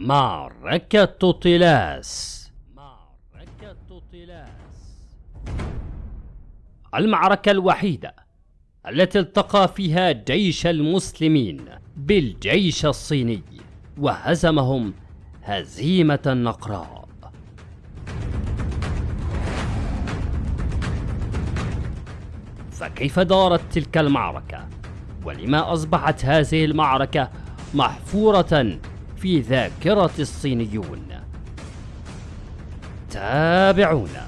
معركة طلاس معركة طلاس المعركة الوحيدة التي التقى فيها جيش المسلمين بالجيش الصيني وهزمهم هزيمة نقراء فكيف دارت تلك المعركة؟ ولما أصبحت هذه المعركة محفورة في ذاكرة الصينيون؟ تابعونا.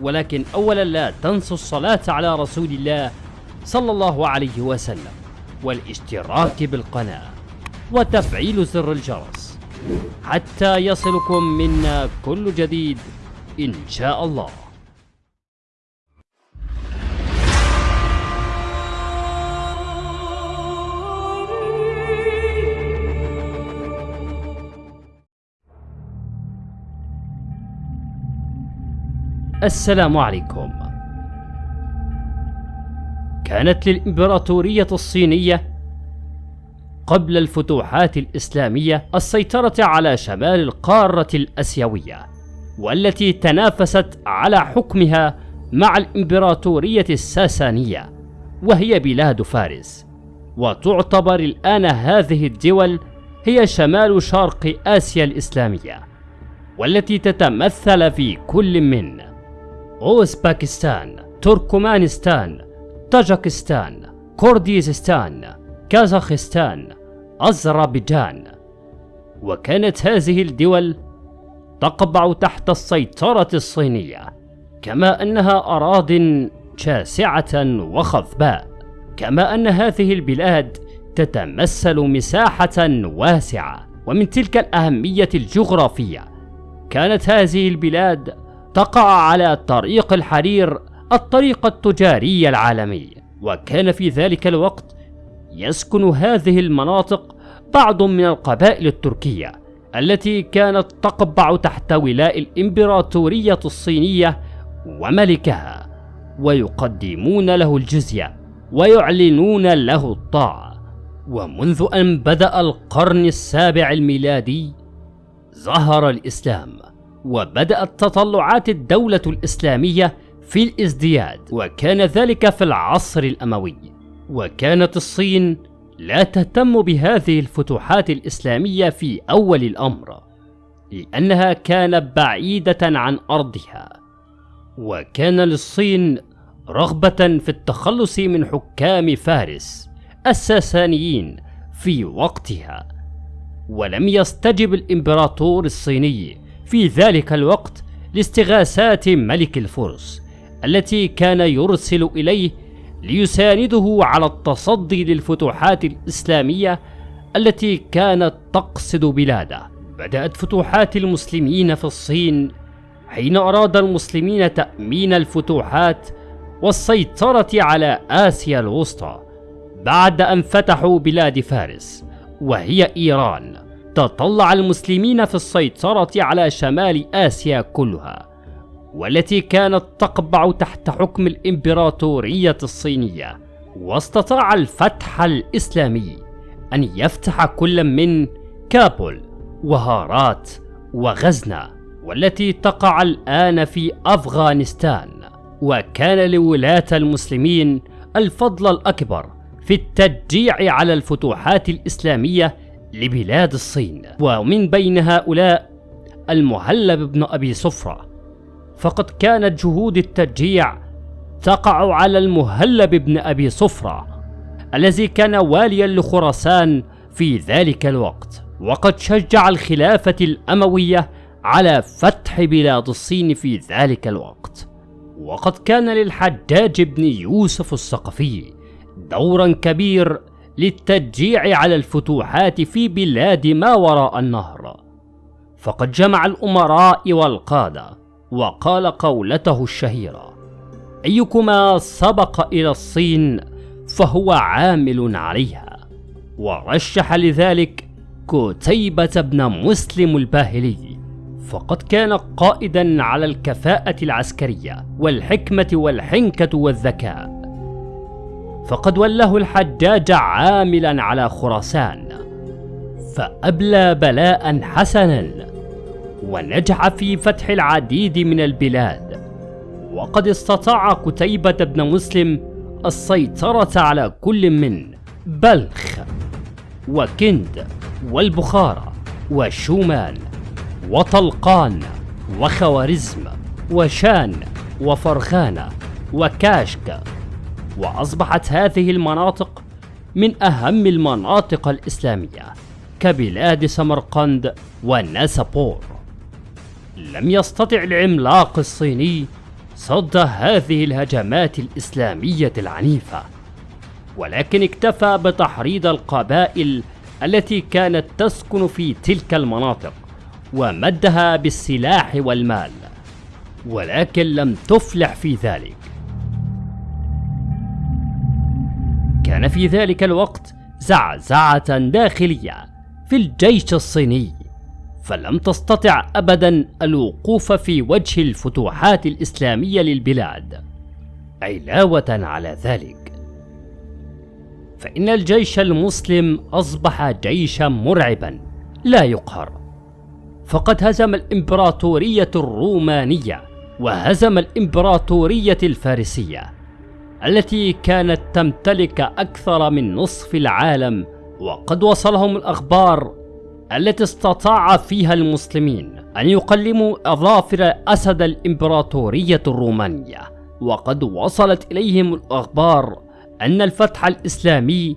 ولكن أولا لا تنسوا الصلاة على رسول الله صلى الله عليه وسلم والاشتراك بالقناة وتفعيل زر الجرس. حتى يصلكم منا كل جديد إن شاء الله. السلام عليكم. كانت للإمبراطورية الصينية قبل الفتوحات الإسلامية السيطرة على شمال القارة الأسيوية والتي تنافست على حكمها مع الإمبراطورية الساسانية وهي بلاد فارس. وتعتبر الآن هذه الدول هي شمال شرق آسيا الإسلامية والتي تتمثل في كل من أوزباكستان تركمانستان طاجكستان كرديزستان كازاخستان أذربيجان وكانت هذه الدول تقبع تحت السيطرة الصينية كما أنها أراض شاسعة وخضباء كما أن هذه البلاد تتمثل مساحة واسعة. ومن تلك الأهمية الجغرافية كانت هذه البلاد تقع على طريق الحرير الطريق التجاري العالمي. وكان في ذلك الوقت يسكن هذه المناطق بعض من القبائل التركية التي كانت تقبع تحت ولاء الإمبراطورية الصينية وملكها ويقدمون له الجزية ويعلنون له الطاعة. ومنذ أن بدأ القرن السابع الميلادي ظهر الإسلام. وبدأت تطلعات الدولة الإسلامية في الازدياد وكان ذلك في العصر الأموي. وكانت الصين لا تهتم بهذه الفتوحات الإسلامية في أول الأمر لأنها كانت بعيدة عن أرضها. وكان للصين رغبة في التخلص من حكام فارس الساسانيين في وقتها. ولم يستجب الإمبراطور الصيني في ذلك الوقت لاستغاثات ملك الفرس التي كان يرسل إليه ليسانده على التصدي للفتوحات الإسلامية التي كانت تقصد بلاده. بدأت فتوحات المسلمين في الصين حين أراد المسلمين تأمين الفتوحات والسيطرة على آسيا الوسطى بعد أن فتحوا بلاد فارس وهي إيران. تطلع المسلمين في السيطرة على شمال آسيا كلها والتي كانت تقبع تحت حكم الإمبراطورية الصينية واستطاع الفتح الإسلامي أن يفتح كل من كابول وهارات وغزنة والتي تقع الآن في أفغانستان وكان لولاة المسلمين الفضل الأكبر في التشجيع على الفتوحات الإسلامية لبلاد الصين. ومن بين هؤلاء المهلب بن أبي صفرة. فقد كانت جهود التشجيع تقع على المهلب بن أبي صفرة الذي كان واليا لخراسان في ذلك الوقت. وقد شجع الخلافة الأموية على فتح بلاد الصين في ذلك الوقت. وقد كان للحجاج بن يوسف الثقفي دورا كبير للتشجيع على الفتوحات في بلاد ما وراء النهر. فقد جمع الأمراء والقادة وقال قولته الشهيرة أيكما سبق إلى الصين فهو عامل عليها. ورشح لذلك كتيبة بن مسلم الباهلي. فقد كان قائدا على الكفاءة العسكرية والحكمة والحنكة والذكاء. فقد ولاه الحجاج عاملا على خراسان فأبلى بلاء حسنا ونجح في فتح العديد من البلاد. وقد استطاع قتيبة بن مسلم السيطرة على كل من بلخ وكند والبخارى وشومان وطلقان وخوارزم وشان وفرخانة وكاشك وأصبحت هذه المناطق من أهم المناطق الإسلامية كبلاد سمرقند ونسابور لم يستطع العملاق الصيني صد هذه الهجمات الإسلامية العنيفة ولكن اكتفى بتحريض القبائل التي كانت تسكن في تلك المناطق ومدها بالسلاح والمال ولكن لم تفلح في ذلك. كان في ذلك الوقت زعزعة داخلية في الجيش الصيني فلم تستطع ابدا الوقوف في وجه الفتوحات الإسلامية للبلاد. علاوة على ذلك فإن الجيش المسلم أصبح جيشا مرعبا لا يقهر. فقد هزم الإمبراطورية الرومانية وهزم الإمبراطورية الفارسية التي كانت تمتلك أكثر من نصف العالم وقد وصلهم الأخبار التي استطاع فيها المسلمين أن يقلموا أظافر أسد الإمبراطورية الرومانية. وقد وصلت إليهم الأخبار أن الفتح الإسلامي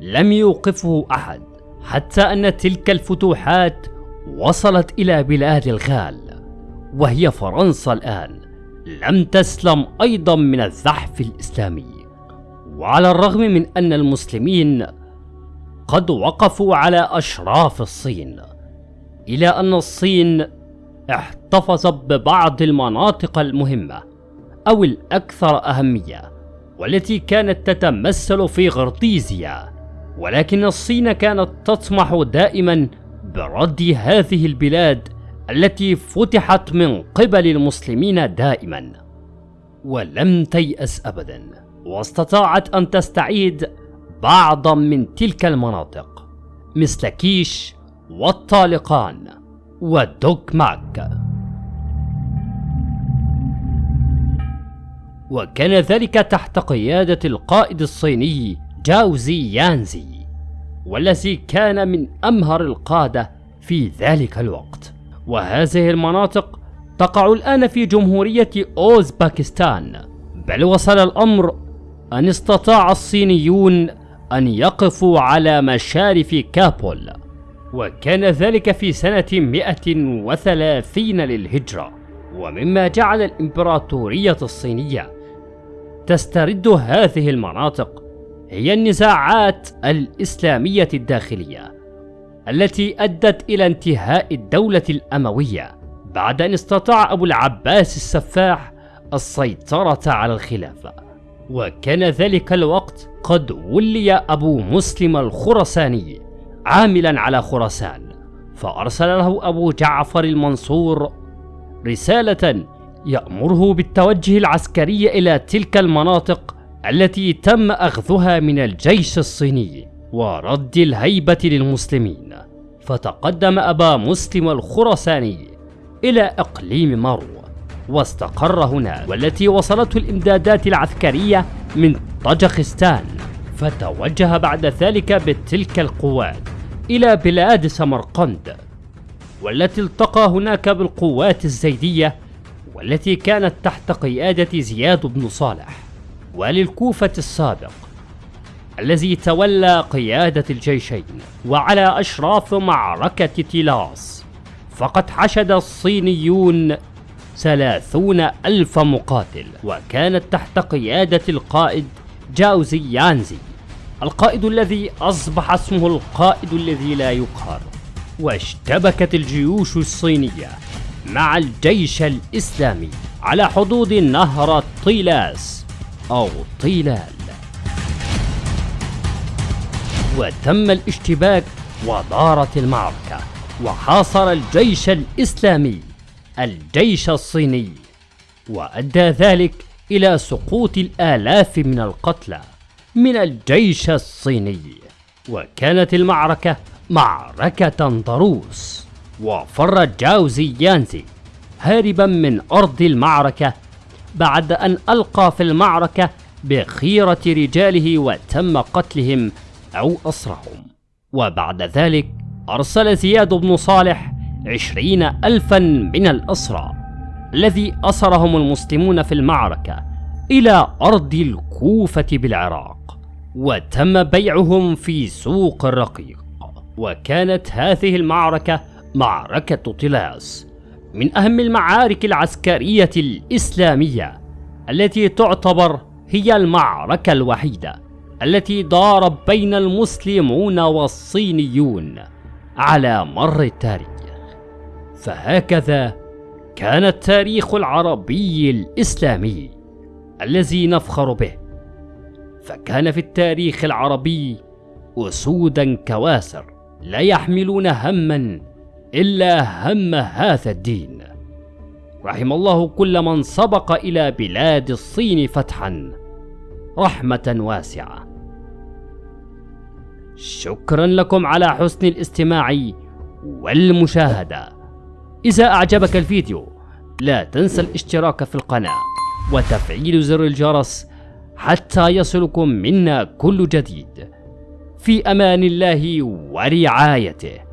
لم يوقفه أحد حتى أن تلك الفتوحات وصلت إلى بلاد الغال وهي فرنسا الآن. لم تسلم أيضا من الزحف الإسلامي وعلى الرغم من أن المسلمين قد وقفوا على أشراف الصين إلى أن الصين احتفظت ببعض المناطق المهمة أو الأكثر أهمية والتي كانت تتمثل في غرطيزيا ولكن الصين كانت تطمح دائما برد هذه البلاد التي فتحت من قبل المسلمين دائما ولم تيأس أبدا. واستطاعت أن تستعيد بعضا من تلك المناطق مثل كيش والطالقان ودوك ماك. وكان ذلك تحت قيادة القائد الصيني جاوزي يانزي والذي كان من أمهر القادة في ذلك الوقت. وهذه المناطق تقع الآن في جمهورية أوزباكستان بل وصل الأمر أن استطاع الصينيون أن يقفوا على مشارف كابول وكان ذلك في سنة 130 للهجرة. ومما جعل الإمبراطورية الصينية تسترد هذه المناطق هي النزاعات الإسلامية الداخلية. التي أدت إلى انتهاء الدولة الأموية بعد أن استطاع أبو العباس السفاح السيطرة على الخلافة. وكان ذلك الوقت قد ولي أبو مسلم الخرساني عاملا على خراسان فأرسل له أبو جعفر المنصور رسالة يأمره بالتوجه العسكري إلى تلك المناطق التي تم أخذها من الجيش الصيني ورد الهيبة للمسلمين. فتقدم أبا مسلم الخرساني إلى إقليم مرو واستقر هناك والتي وصلته الإمدادات العسكرية من طاجخستان. فتوجه بعد ذلك بتلك القوات إلى بلاد سمرقند والتي التقى هناك بالقوات الزيدية والتي كانت تحت قيادة زياد بن صالح. والي الكوفة السابق الذي تولى قيادة الجيشين وعلى أشراف معركة تيلاس. فقد حشد الصينيون ثلاثون ألف مقاتل وكانت تحت قيادة القائد جاوزي يانزي القائد الذي أصبح اسمه القائد الذي لا يقهر. واشتبكت الجيوش الصينية مع الجيش الإسلامي على حدود نهر طيلاس أو طيلال وتم الاشتباك ودارت المعركة وحاصر الجيش الإسلامي الجيش الصيني وأدى ذلك إلى سقوط الآلاف من القتلى من الجيش الصيني. وكانت المعركة معركة طروس وفر جاوزي يانزي هاربا من أرض المعركة بعد أن ألقى في المعركة بخيرة رجاله وتم قتلهم أو أسرهم. وبعد ذلك أرسل زياد بن صالح عشرين ألفا من الأسرى الذي أسرهم المسلمون في المعركة إلى أرض الكوفة بالعراق وتم بيعهم في سوق الرقيق. وكانت هذه المعركة معركة طلاس من أهم المعارك العسكرية الإسلامية التي تعتبر هي المعركة الوحيدة. التي دار بين المسلمون والصينيون على مر التاريخ. فهكذا كان التاريخ العربي الإسلامي الذي نفخر به. فكان في التاريخ العربي أسودا كواسر لا يحملون هما إلا هم هذا الدين. رحم الله كل من سبق إلى بلاد الصين فتحا. رحمة واسعة. شكرا لكم على حسن الاستماع والمشاهدة. إذا أعجبك الفيديو لا تنسى الاشتراك في القناة وتفعيل زر الجرس حتى يصلكم منا كل جديد. في أمان الله ورعايته.